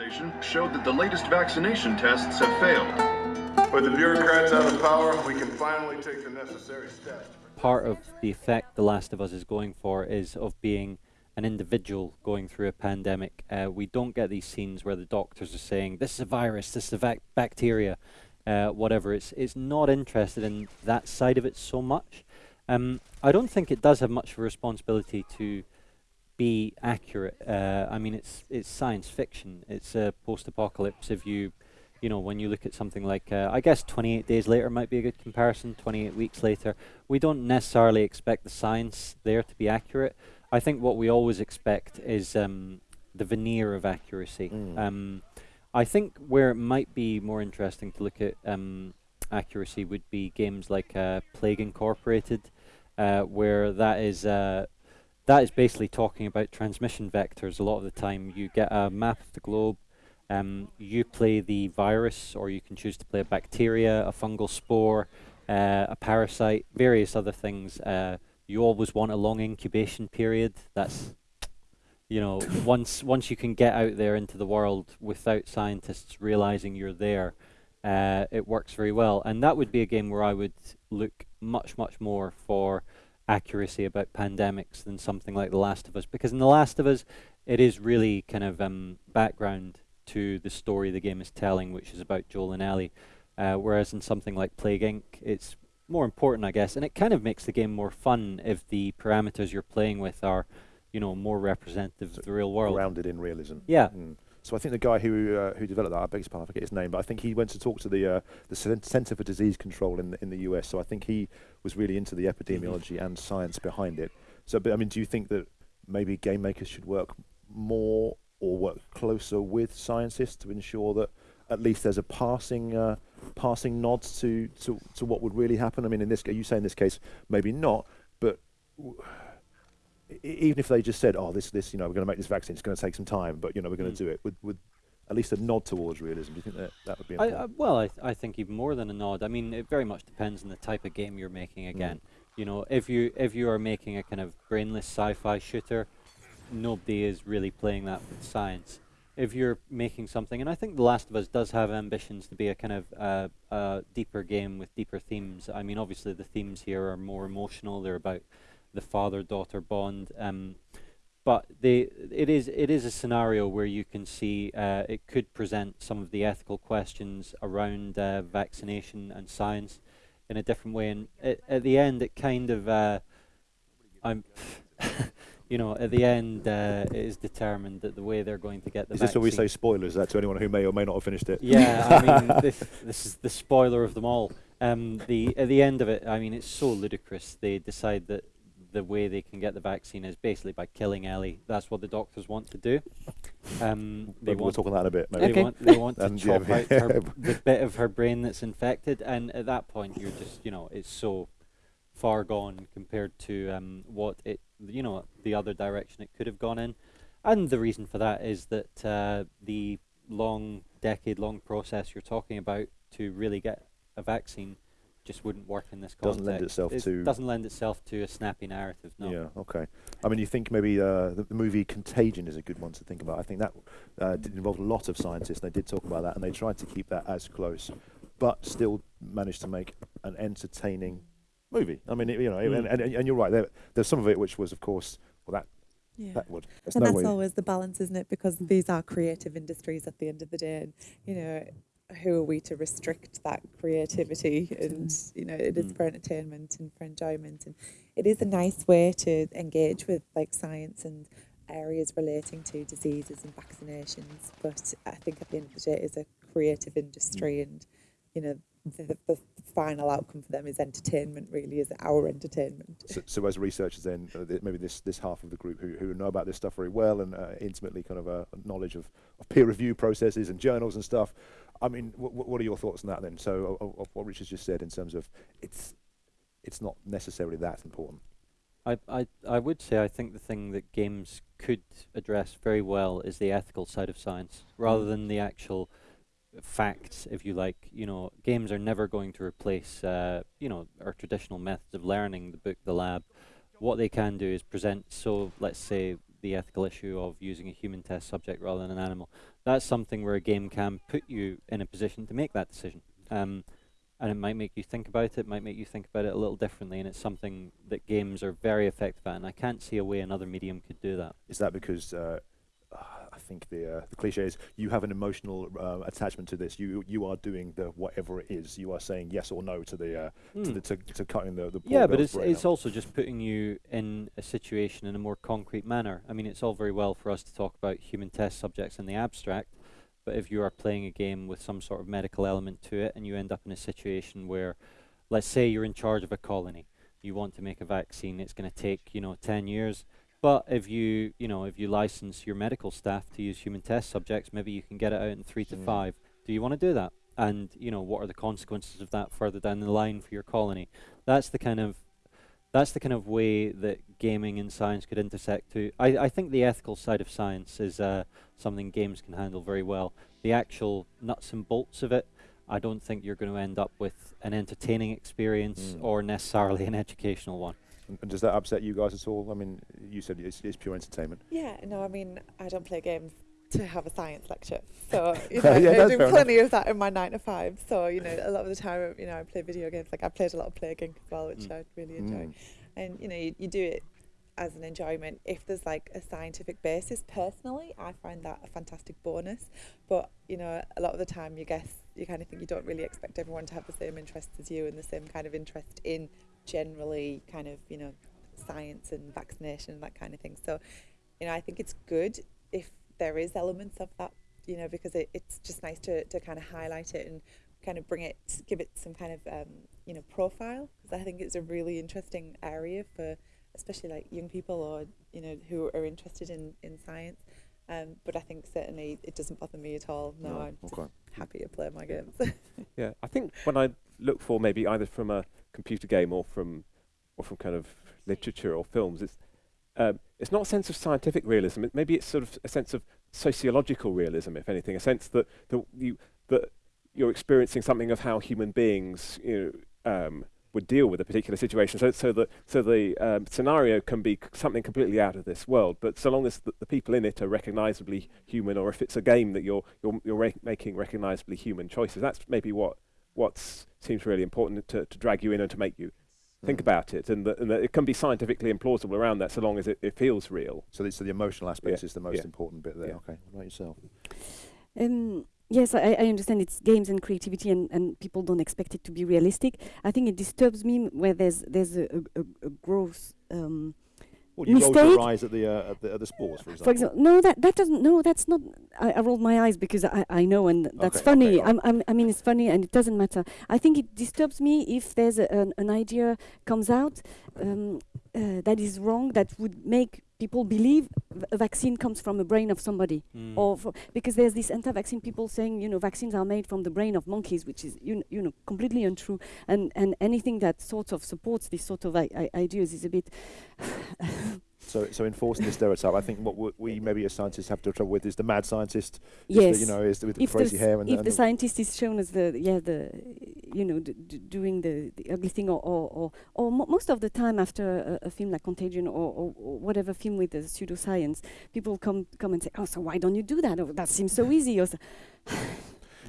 organization showed that the latest vaccination tests have failed. With the bureaucrats out of power, we can finally take the necessary steps. Part of the effect The Last of Us is going for is of being an individual going through a pandemic. Uh, we don't get these scenes where the doctors are saying, this is a virus, this is a bacteria, uh, whatever. It's, it's not interested in that side of it so much. Um, I don't think it does have much of a responsibility to be accurate. Uh, I mean, it's it's science fiction. It's a post-apocalypse. If you, you know, when you look at something like, uh, I guess 28 days later might be a good comparison. 28 weeks later, we don't necessarily expect the science there to be accurate. I think what we always expect is um, the veneer of accuracy. Mm. Um, I think where it might be more interesting to look at um, accuracy would be games like uh, Plague Incorporated, uh, where that is uh, that is basically talking about transmission vectors. A lot of the time, you get a map of the globe. Um, you play the virus, or you can choose to play a bacteria, a fungal spore, uh, a parasite, various other things. Uh, you always want a long incubation period. That's you know, once once you can get out there into the world without scientists realizing you're there, uh, it works very well. And that would be a game where I would look much much more for accuracy about pandemics than something like The Last of Us. Because in The Last of Us, it is really kind of um, background to the story the game is telling, which is about Joel and Ellie. Uh, whereas in something like Plague Inc., it's more important, I guess, and it kind of makes the game more fun if the parameters you're playing with are, you know, more representative so of the real world. Grounded in realism. Yeah. Mm. So I think the guy who uh, who developed that, I beg his pardon, I forget his name, but I think he went to talk to the uh, the Center for Disease Control in the, in the US. So I think he was really into the epidemiology mm-hmm. and science behind it. So, but I mean, do you think that maybe game makers should work more or work closer with scientists to ensure that at least there's a passing uh, passing nods to, to to what would really happen? I mean, in this you say in this case maybe not, but. Even if they just said, "Oh, this, this, you know, we're going to make this vaccine. It's going to take some time, but you know, we're going to mm. do it," would, would at least a nod towards realism. Do you think that that would be? I, uh, well, I, th I think even more than a nod. I mean, it very much depends on the type of game you're making. Mm. Again, mm. you know, if you if you are making a kind of brainless sci-fi shooter, nobody is really playing that with science. If you're making something, and I think The Last of Us does have ambitions to be a kind of uh, uh, deeper game with deeper themes. I mean, obviously the themes here are more emotional. They're about the father-daughter bond. Um, but they, it is it is a scenario where you can see uh, it could present some of the ethical questions around uh, vaccination and science in a different way. And it, at the end, it kind of uh, I'm. you know, at the end, uh, it is determined that the way they're going to get the. Is this what we say spoilers? That to anyone who may or may not have finished it. Yeah, I mean, this, this is the spoiler of them all. Um, the at the end of it, I mean, it's so ludicrous. They decide that the way they can get the vaccine is basically by killing Ellie. That's what the doctors want to do. Um, they we'll talk on that a bit. Maybe. They want, they want to chop yeah, out her, the bit of her brain that's infected, and at that point, you're just, you know, it's so far gone compared to um, what it, you know, the other direction it could have gone in. And the reason for that is that uh, the long, decade-long process you're talking about to really get a vaccine just wouldn't work in this context. Doesn't lend itself it to doesn't lend itself to a snappy narrative. No. Yeah. Okay. I mean, you think maybe uh, the, the, movie Contagion is a good one to think about. I think that uh, did involve a lot of scientists. They did talk about that, and they tried to keep that as close, but still managed to make an entertaining movie. I mean, it, you know, mm. and, and, and, you're right. There, there's some of it which was, of course, well, that yeah. That would. and no that's always the balance, isn't it? Because these are creative industries at the end of the day. And, you know, who are we to restrict that creativity and you know it is mm. for entertainment and for enjoyment and it is a nice way to engage with like science and areas relating to diseases and vaccinations but i think at the end of the day it is a creative industry mm. and you know the, the, final outcome for them is entertainment really is our entertainment so, so as researchers then uh, th maybe this this half of the group who, who know about this stuff very well and uh, intimately kind of a knowledge of, of peer review processes and journals and stuff I mean, what are your thoughts on that then? So, of, of what Richard's just said in terms of it's it's not necessarily that important. I, I, I would say I think the thing that games could address very well is the ethical side of science, rather than the actual facts, if you like. You know, games are never going to replace, uh, you know, our traditional methods of learning, the book, the lab. What they can do is present, so let's say the ethical issue of using a human test subject rather than an animal. That's something where a game can put you in a position to make that decision. Um, and it might make you think about it, might make you think about it a little differently, and it's something that games are very effective at, and I can't see a way another medium could do that. Is that because uh, think the uh, the cliche is you have an emotional uh, attachment to this. You you are doing the whatever it is. You are saying yes or no to the uh, to Hmm. the to, to cutting the the. Yeah, but it's it's out. also just putting you in a situation in a more concrete manner. I mean, it's all very well for us to talk about human test subjects in the abstract, but if you are playing a game with some sort of medical element to it, and you end up in a situation where, let's say, you're in charge of a colony, you want to make a vaccine, it's going to take you know ten years. But if you you know if you license your medical staff to use human test subjects, maybe you can get it out in three to Mm. five. Do you want to do that? And you know what are the consequences of that further down the line for your colony? That's the kind of that's the kind of way that gaming and science could intersect too. I, I think the ethical side of science is uh, something games can handle very well. The actual nuts and bolts of it, I don't think you're going to end up with an entertaining experience Mm. or necessarily an educational one. And, does that upset you guys at all? I mean, you said it's, it's pure entertainment. Yeah, no, I mean, I don't play games to have a science lecture. So, you Yeah, know, I that's do fair enough. plenty of that in my nine to five. So, you know, a lot of the time, you know, I play video games. Like, I played a lot of Plague Inc. as well, which Mm. I really enjoy. Mm. And, you know, you, you do it as an enjoyment. If there's like a scientific basis, personally, I find that a fantastic bonus. But, you know, a lot of the time, you guess, you kind of think you don't really expect everyone to have the same interests as you and the same kind of interest in generally kind of, you know, science and vaccination and that kind of thing. So, you know, I think it's good if there is elements of that, you know, because it, it's just nice to, to kind of highlight it and kind of bring it, give it some kind of, um, you know, profile. Because I think it's a really interesting area for, especially like young people or, you know, who are interested in, in science. Um, but I think certainly it doesn't bother me at all. No, No, I'm okay. happy to play my games. Yeah, I think when I look for maybe either from a computer game or from or from kind of literature or films, it's um, it's not a sense of scientific realism. It, maybe it's sort of a sense of sociological realism, if anything, a sense that that you that you're experiencing something of how human beings you know, um, would deal with a particular situation. So so the so the um, scenario can be something completely out of this world, but so long as the, the people in it are recognizably human, or if it's a game that you're you're you're re- making recognizably human choices, that's maybe what what seems really important to, to drag you in and to make you think Mm. about it, and that, and that it can be scientifically implausible around that, so long as it, it feels real. So, the, so the emotional aspect Yeah, is the most yeah. important bit there. Yeah. Okay, what about yourself? Um, yes, I, I understand it's games and creativity, and, and people don't expect it to be realistic. I think it disturbs me where there's there's a, a, a, a gross. Um, Well, you rolled your eyes at the uh, at the, at the sports, for example. for example, no, that that doesn't. No, that's not. I, I rolled my eyes because I, I know, and that's Okay, funny. okay, I'm, I'm, I mean, it's funny, and it doesn't matter. I think it disturbs me if there's a, an, an idea comes out um, uh, that is wrong, that would make people believe a vaccine comes from a brain of somebody. Mm. or because there's this anti-vaccine people saying you know vaccines are made from the brain of monkeys which is you, you know completely untrue and and anything that sort of supports this sort of I- I- ideas is a bit So, so enforcing the stereotype, I think what w- we maybe as scientists have to trouble with is the mad scientist. is the, you know, is the, with the if, crazy the, hair and if and the scientist is shown as the yeah the you know doing the, the ugly thing or or, or, or mo- most of the time after a, a film like Contagion or, or, or whatever film with the pseudoscience people come come and say oh so why don't you do that oh, that seems so easy or so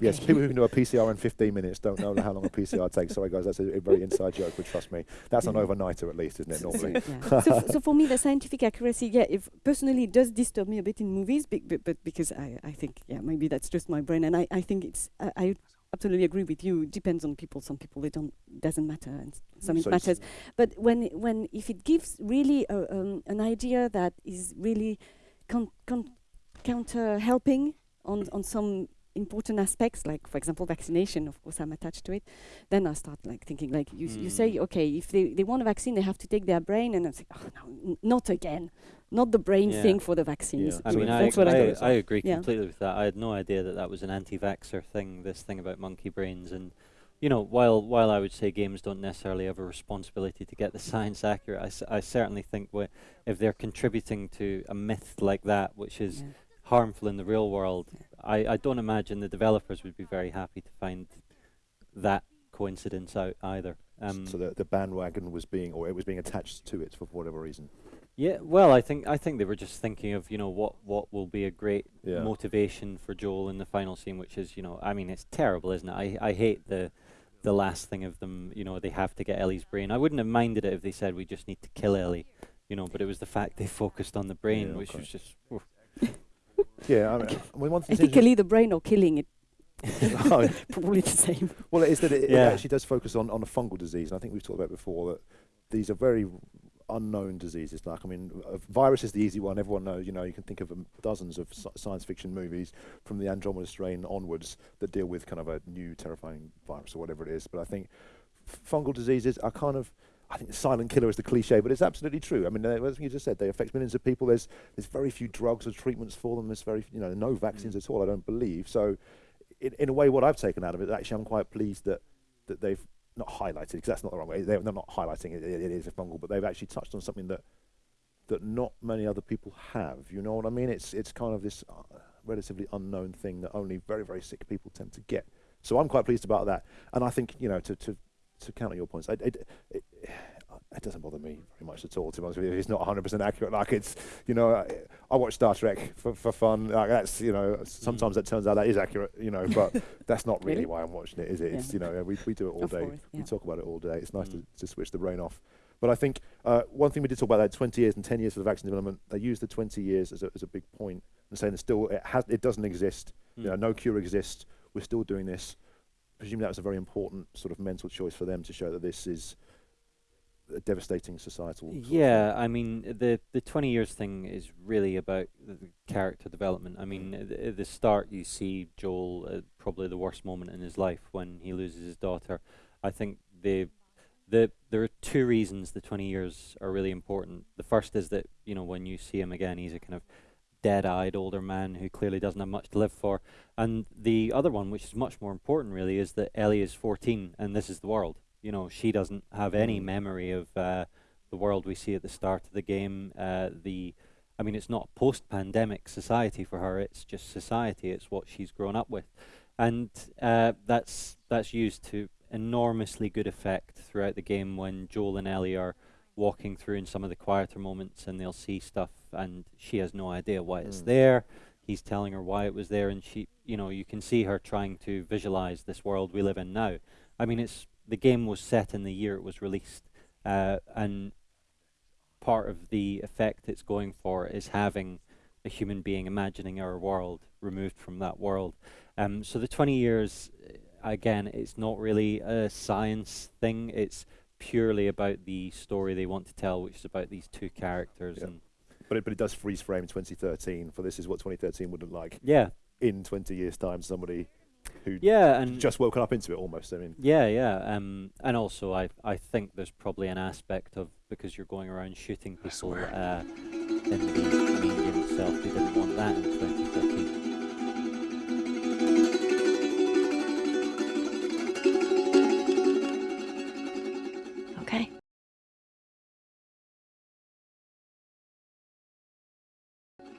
Yes, people who can do a PCR in 15 minutes don't know how long a PCR takes. Sorry, guys, that's a, a very inside joke, but trust me, that's an overnighter at least, isn't it? Normally. yeah. so, so for me, the scientific accuracy, yeah, if personally it does disturb me a bit in movies, bec- but, but because I, I think, yeah, maybe that's just my brain, and I, I think it's, I, I absolutely agree with you. It depends on people. Some people it don't doesn't matter, and some it So it's- matters. But when when if it gives really a, um, an idea that is really con- con- counter helping on on some important aspects like for example vaccination of course i'm attached to it then i start like thinking like you, s you say Mm. okay if they, they want a vaccine they have to take their brain and i'm saying oh no n- not again not the brain Yeah. thing for the vaccines Yeah. I mean, I, what I, I. I agree Yeah. completely with that. I had no idea that that was an anti-vaxxer thing. This thing about monkey brains, and you know, while while I would say games don't necessarily have a responsibility to get the science accurate, I, s- I certainly think if they're contributing to a myth like that, which is Yeah. harmful in the real world, I, I don't imagine the developers would be very happy to find that coincidence out either. Um, so the, the bandwagon was being, or it was being attached to it for whatever reason. Yeah, well, I think I think they were just thinking of you know what what will be a great Yeah. motivation for Joel in the final scene, which is you know I mean it's terrible, isn't it? I I hate the the last thing of them. You know they have to get Ellie's brain. I wouldn't have minded it if they said we just need to kill Ellie, you know. But it was the fact they focused on the brain, Yeah, which okay. was just. oof. Yeah, I mean, I mean one thing. Ethically, the brain or killing it, Oh, probably the same. Well, it is that it, Yeah. it actually does focus on, on a fungal disease, and I think we've talked about before that these are very unknown diseases. Like, I mean, a virus is the easy one. Everyone knows. You know, you can think of um, dozens of sci- science fiction movies from the Andromeda strain onwards that deal with kind of a new terrifying virus or whatever it is. But I think f- fungal diseases are kind of I think the silent killer is the cliche, but it's absolutely true. I mean, uh, as you just said, they affect millions of people. There's there's very few drugs or treatments for them. There's very you know no vaccines at all. I don't believe. So, in, in a way, what I've taken out of it, actually, I'm quite pleased that that they've not highlighted because that's not the wrong way. They're, they're not highlighting it, it. It is a fungal, but they've actually touched on something that that not many other people have. You know what I mean? It's it's kind of this uh, relatively unknown thing that only very very sick people tend to get. So I'm quite pleased about that. And I think you know to to to counter your points, I, it, it, it doesn't bother me very much at all. To be honest with you, it's not 100% accurate. Like it's you know I, I watch Star Trek for, for fun. Like that's you know sometimes it turns out that is accurate. You know, but that's not really Really? why I'm watching it, is it? Yeah. It's you know we we do it all Of day. course, We talk about it all day. It's nice Mm. to, to switch the brain off. But I think uh, one thing we did talk about that 20 years and 10 years for the vaccine development, they use the 20 years as a, as a big point and saying that still it has it doesn't exist. You know, Mm. no cure exists. We're still doing this. Presumably that was a very important sort of mental choice for them to show that this is a devastating societal. sort of thing. Yeah, I mean the the twenty years thing is really about character development. I mean, at the, at the start you see Joel uh, probably the worst moment in his life when he loses his daughter. I think the the there are two reasons the twenty years are really important. The first is that you know when you see him again, he's a kind of dead-eyed older man who clearly doesn't have much to live for. And the other one, which is much more important, really, is that Ellie is fourteen and this is the world. You know, she doesn't have any Mm. memory of uh, the world we see at the start of the game. Uh, the, I mean, it's not post-pandemic society for her. It's just society. It's what she's grown up with, and uh, that's that's used to enormously good effect throughout the game when Joel and Ellie are walking through in some of the quieter moments, and they'll see stuff, and she has no idea why it's Mm. there. He's telling her why it was there, and she, you know, you can see her trying to visualize this world we live in now. I mean, it's the game was set in the year it was released, uh, and part of the effect it's going for is having a human being imagining our world removed from that world. Um, so the 20 years, uh, again, it's not really a science thing. It's purely about the story they want to tell, which is about these two characters. Yeah. And But it, but it does freeze frame 2013 for this is what 2013 would look like yeah, in 20 years' time. Somebody who yeah, and just woken up into it almost. I mean, Yeah, yeah. Um, and also, I I think there's probably an aspect of because you're going around shooting people uh, in the medium itself. They didn't want that in